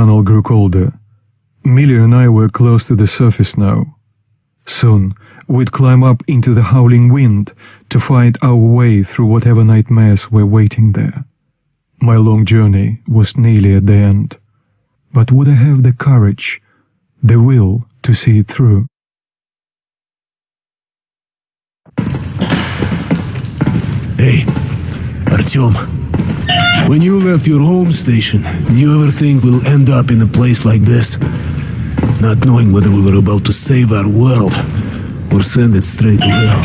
tunnel grew colder. Miller and I were close to the surface now. Soon, we'd climb up into the howling wind to find our way through whatever nightmares were waiting there. My long journey was nearly at the end. But would I have the courage, the will to see it through? Hey, Artyom. When you left your home station, did you ever think we'll end up in a place like this? Not knowing whether we were about to save our world or send it straight to hell.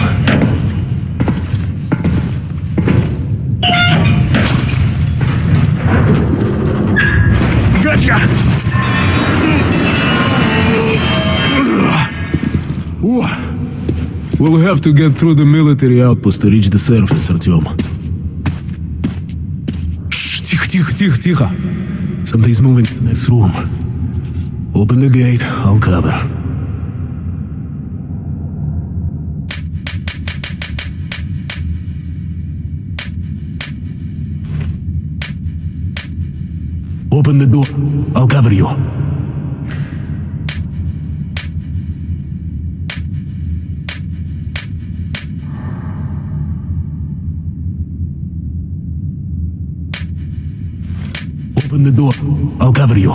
Gotcha! We'll have to get through the military outpost to reach the surface, Artyom. Тихо, тихо, тихо. Something's moving in this room. Open the gate, I'll cover. Open the door, I'll cover you. The door. I'll cover you.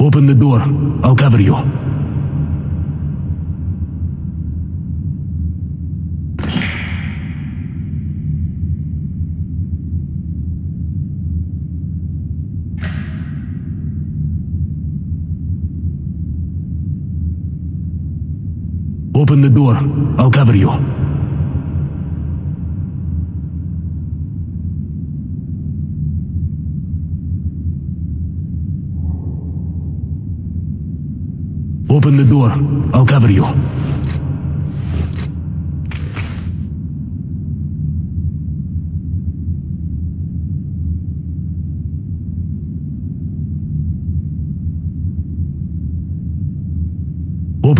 Open the door. I'll cover you. Open the door. I'll cover you. Open the door. I'll cover you.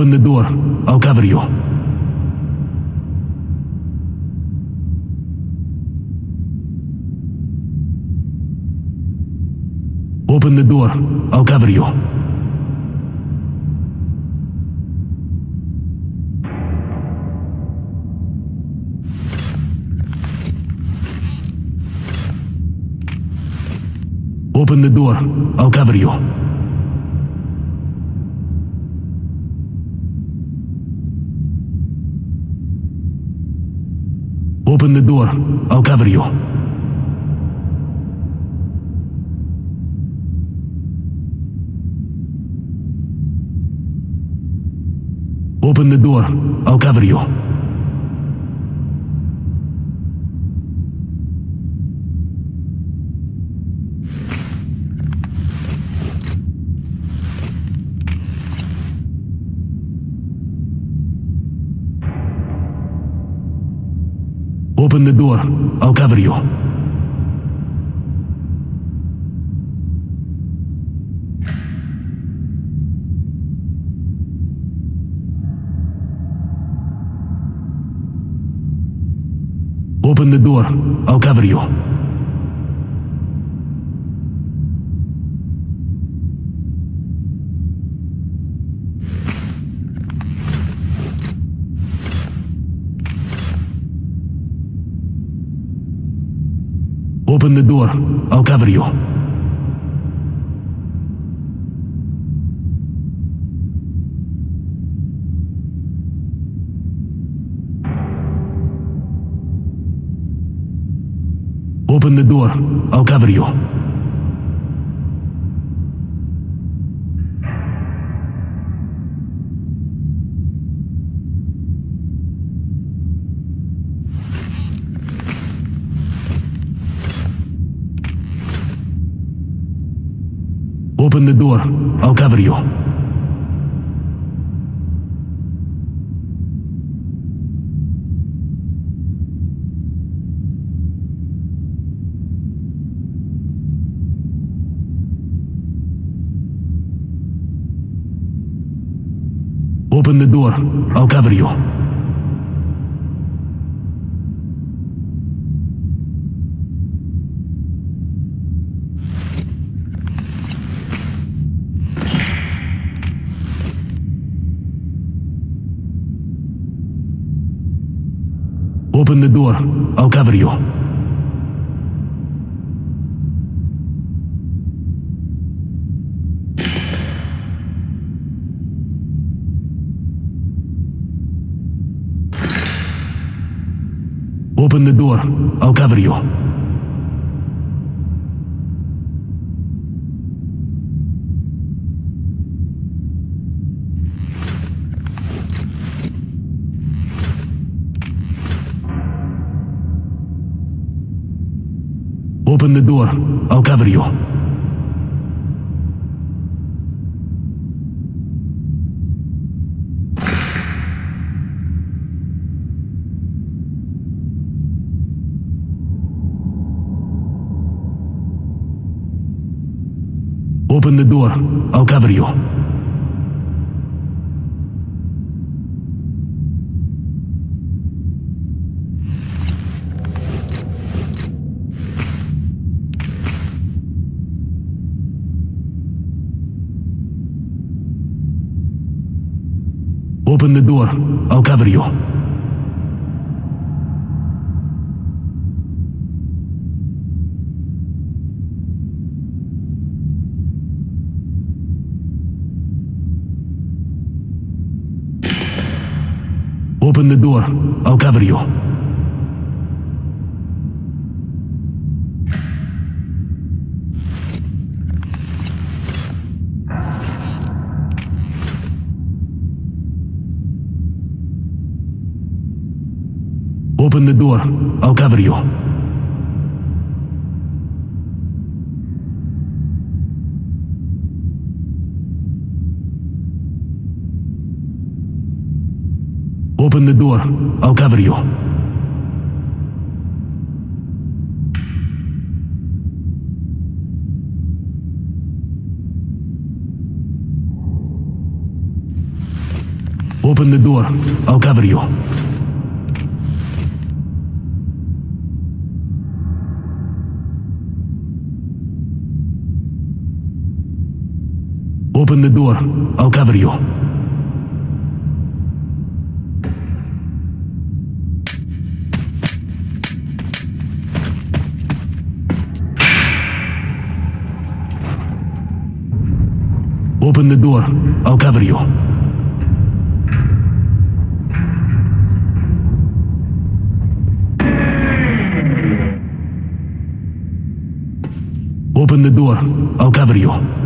Open the door. I'll cover you. Open the door. I'll cover you. Open the door. I'll cover you. Open the door. I'll cover you. Open the door. I'll cover you. Open the door. I'll cover you. Open the door. I'll cover you. Open the door. I'll cover you. Open the door. I'll cover you. Door. I'll cover you. Open the door. I'll cover you. Open the door. I'll cover you. Open the door. I'll cover you. The door. I'll cover you. Open the door. I'll cover you. Open the door. I'll cover you. Open the door. I'll cover you. Open the door. I'll cover you. Open the door. I'll cover you. Open the door. I'll cover you. The door. I'll cover you. Open the door. I'll cover you. Open the door. I'll cover you.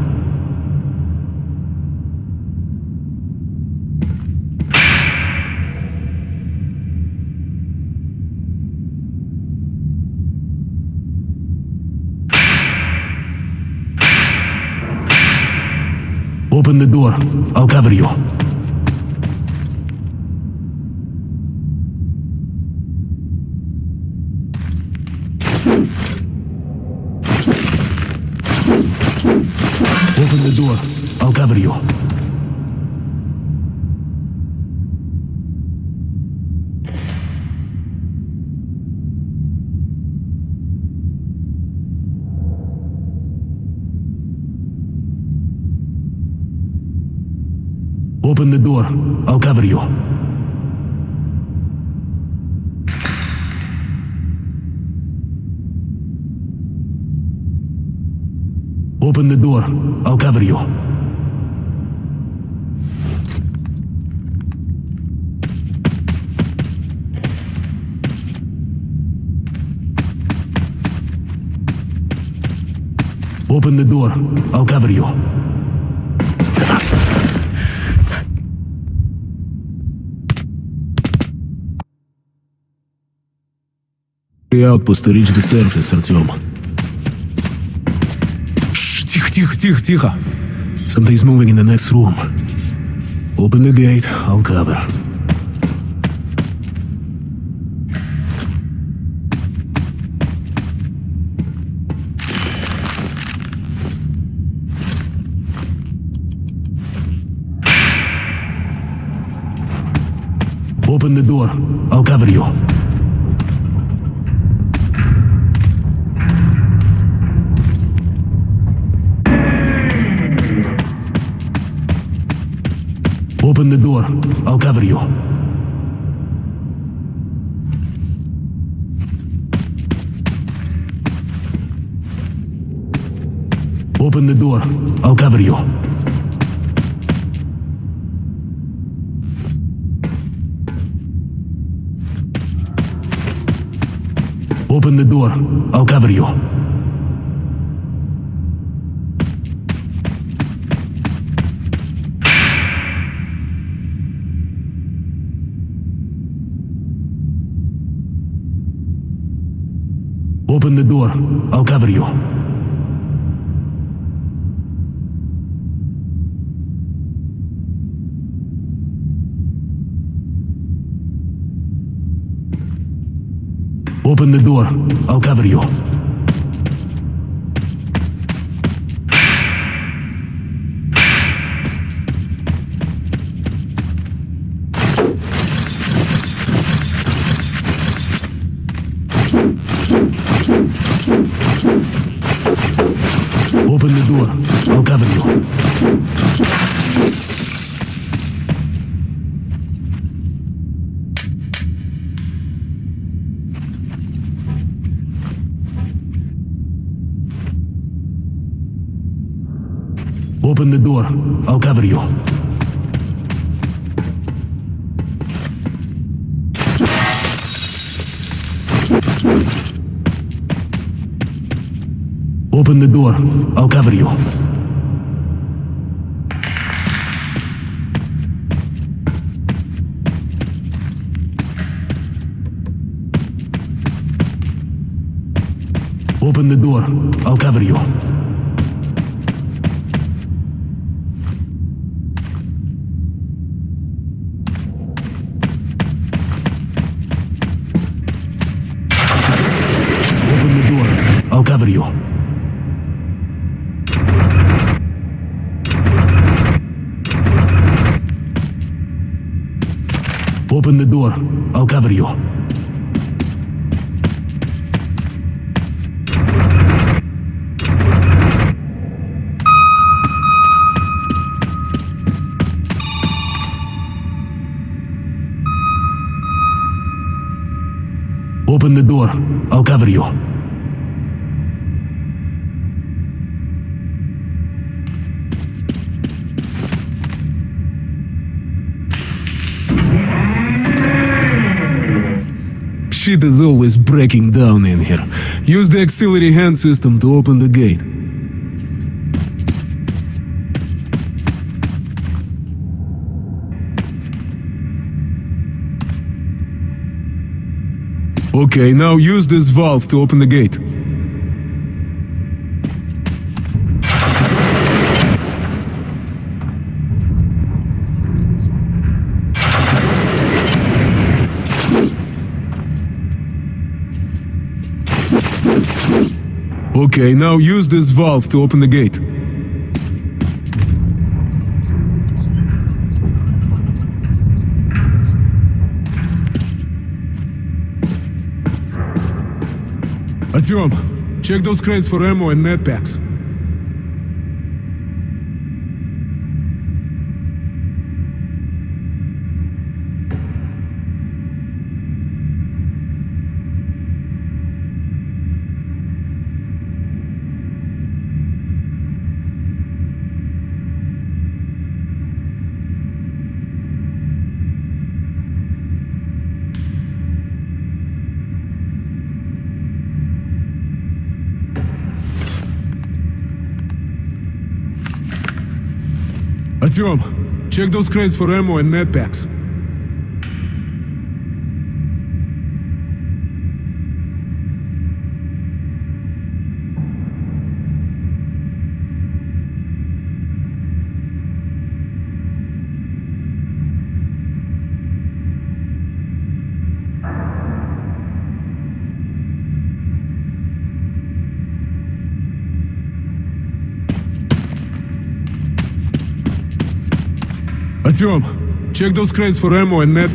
Open the door. I'll cover you. Open the door. I'll cover you. Open the door. I'll cover you. Open the door. I'll cover you. Open the door. I'll cover you. Outposts to reach the surface. Шш, тихо, тихо, тихо, тихо. Something's moving in the next room. Open the gate, I'll cover. Open the door, I'll cover you. Open the door. I'll cover you. Open the door. I'll cover you. Open the door. I'll cover you. Open the door. I'll cover you. Open the door. I'll cover you. Open the door. I'll cover you. Open the door. I'll cover you. Open the door. I'll cover you. Open the door. I'll cover you. You. Open the door. I'll cover you. Open the door. I'll cover you. Shit is always breaking down in here. Use the auxiliary hand system to open the gate. Okay, now use this valve to open the gate. Okay, now use this valve to open the gate. Artyom, check those crates for ammo and med packs. Artyom, check those crates for ammo and med packs. Artyom, check those crates for ammo and med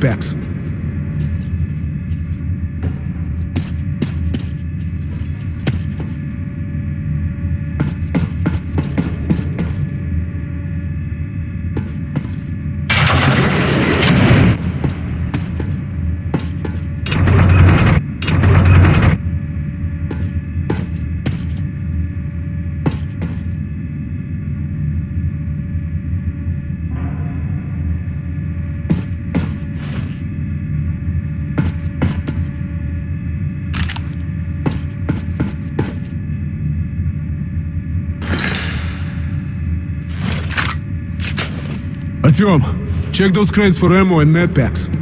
Artyom, check those crates for ammo and med packs.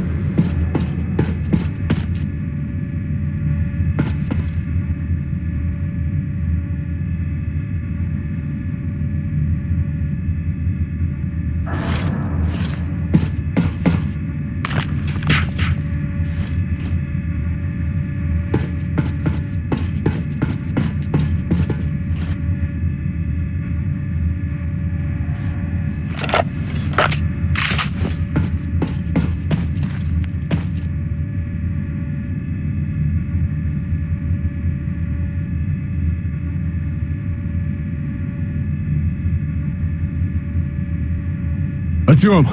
Artyom,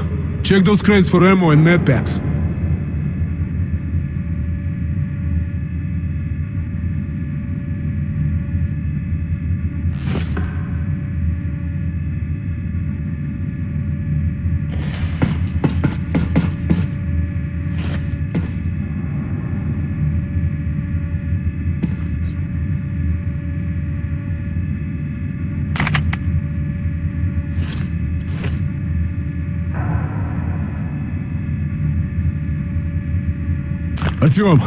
check those crates for ammo and med packs. Artyom,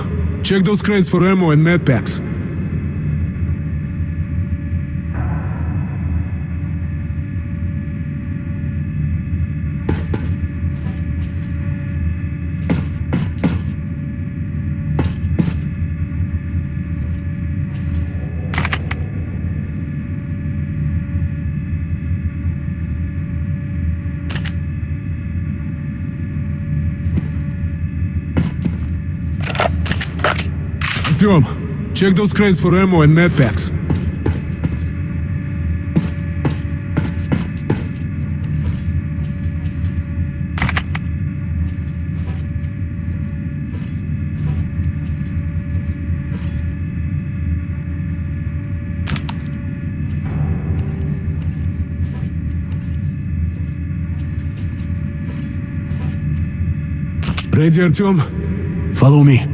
check those crates for ammo and med packs. Artyom, check those crates for ammo and med packs. Ready, Artyom? Follow me.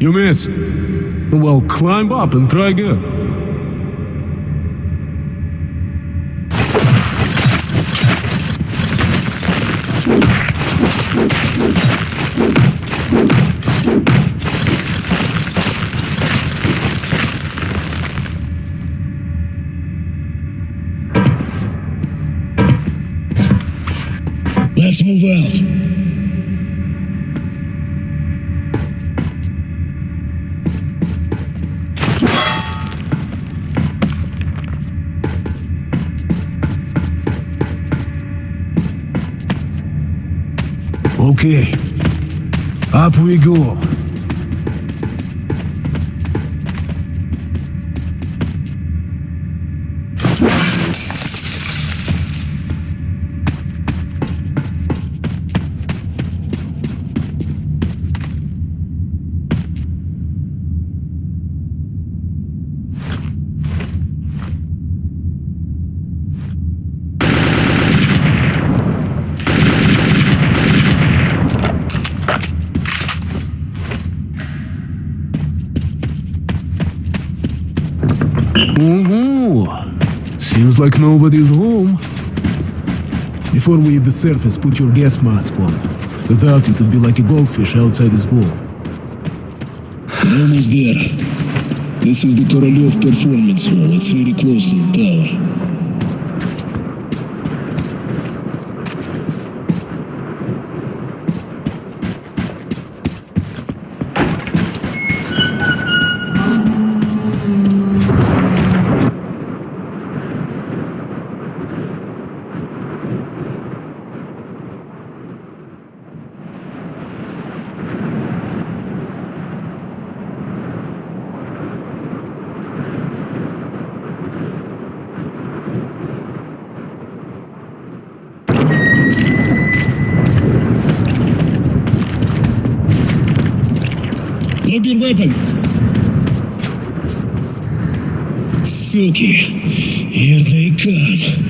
You missed. Well, climb up and try again. Let's move out. We go up like nobody's home. Before we hit the surface, put your gas mask on. Without it, it'd be like a goldfish outside this bowl. Almost there. This is the Korolev Performance Hall. It's really close to the tower. Weapon. Suki, here they come.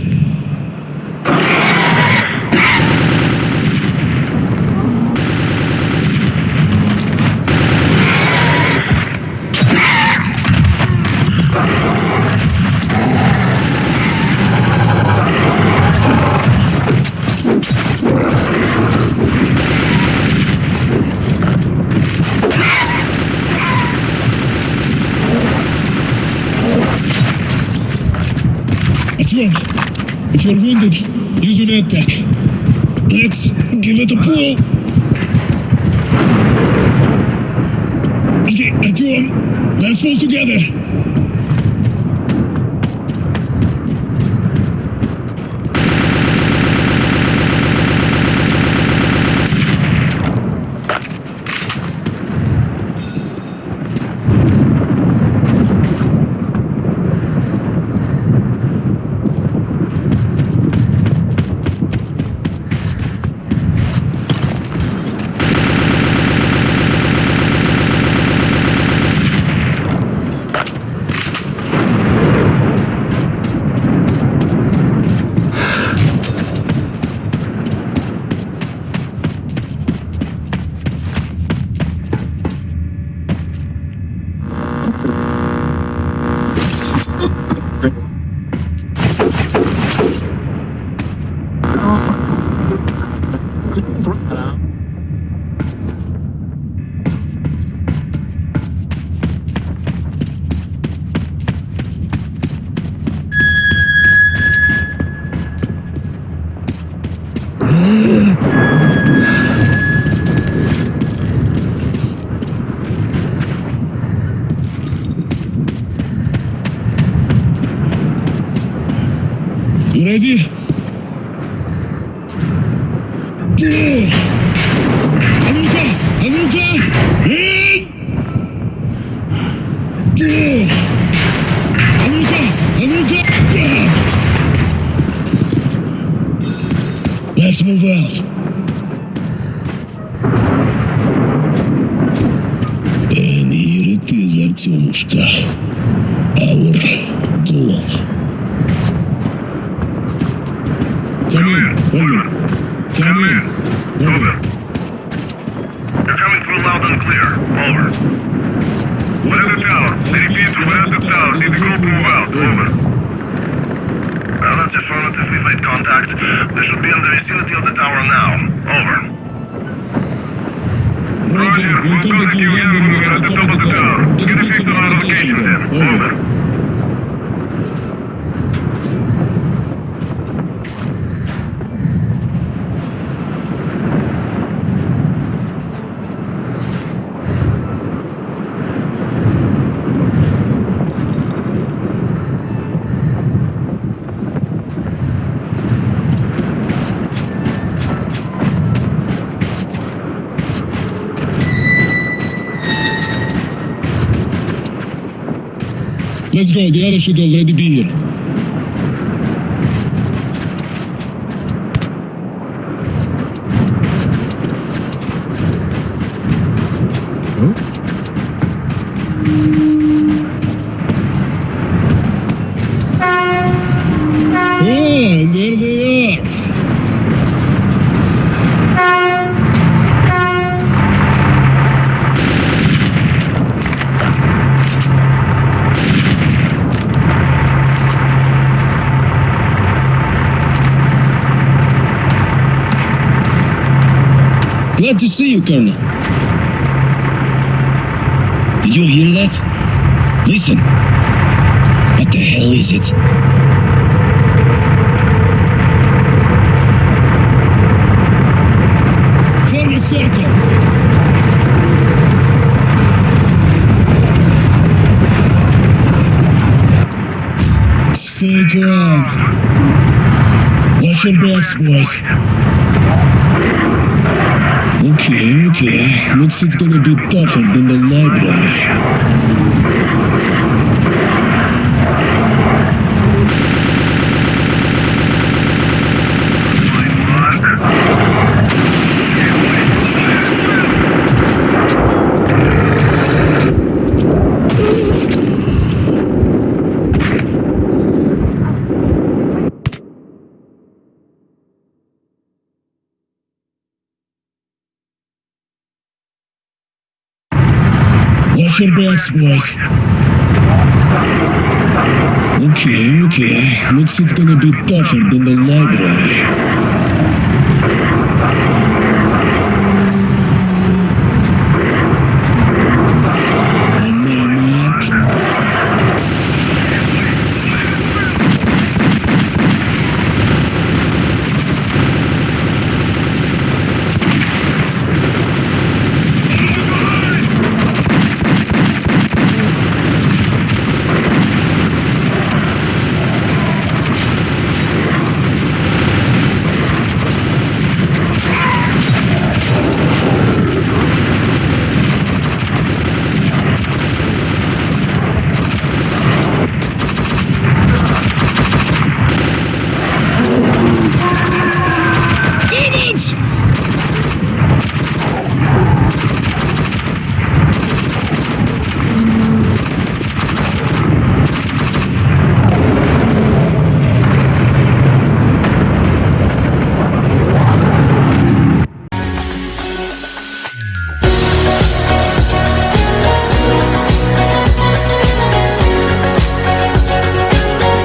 If you're wounded, use your med pack. Let's give it a pull. Okay, Artyom, let's pull together. Ha ha ha! They should be in the vicinity of the tower now. Over. Roger, we'll contact you again when we're at the top of the tower. Get a fix on our location then. Over. Let's the other should already be here. Oh, there they are. Glad to see you, Colonel. Did you hear that? Listen. What the hell is it? Form a circle! Stay calm. Watch your backs, boys. Okay, okay. Looks it's gonna be tougher than the library. Your backs, boys. Okay, okay. Looks it's gonna be tougher than the library.